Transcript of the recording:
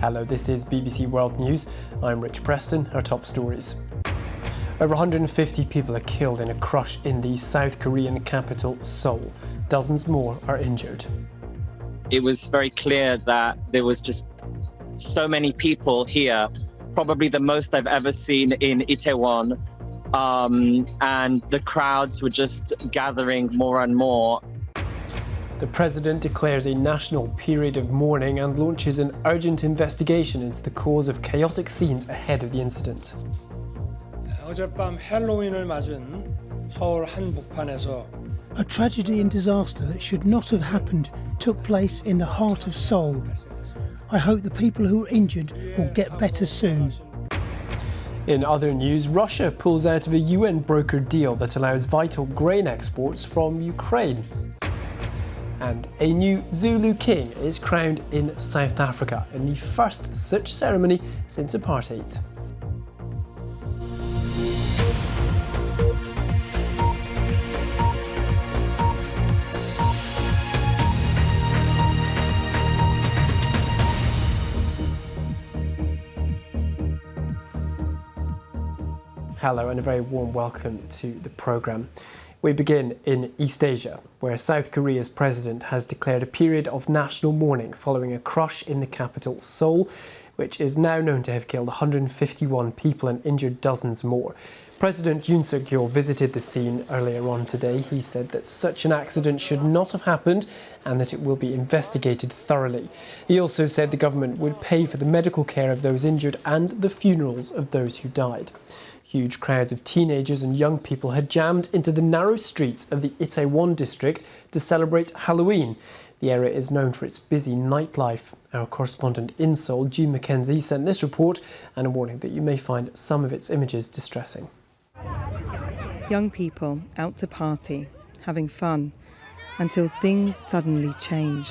Hello, this is BBC World News. I'm Rich Preston. Our top stories. Over 150 people are killed in a crush in the South Korean capital, Seoul. Dozens more are injured. It was very clear that there was just so many people here, probably the most I've ever seen in Itaewon. Um, and the crowds were just gathering more and more. The president declares a national period of mourning and launches an urgent investigation into the cause of chaotic scenes ahead of the incident. 어젯밤 헬로윈을 맞은 서울 한복판에서 A tragedy and disaster that should not have happened took place in the heart of Seoul. I hope the people who are injured will get better soon. In other news, Russia pulls out of a UN brokered deal that allows vital grain exports from Ukraine. And a new Zulu king is crowned in South Africa in the first such ceremony since apartheid. Hello and a very warm welcome to the programme. We begin in East Asia, where South Korea's president has declared a period of national mourning following a crush in the capital, Seoul, which is now known to have killed 151 people and injured dozens more. President Yoon suk yeol visited the scene earlier on today. He said that such an accident should not have happened and that it will be investigated thoroughly. He also said the government would pay for the medical care of those injured and the funerals of those who died. Huge crowds of teenagers and young people had jammed into the narrow streets of the Itaewon district to celebrate Halloween. The area is known for its busy nightlife. Our correspondent in Seoul, Jean Mackenzie, sent this report and a warning that you may find some of its images distressing. Young people out to party, having fun, until things suddenly change.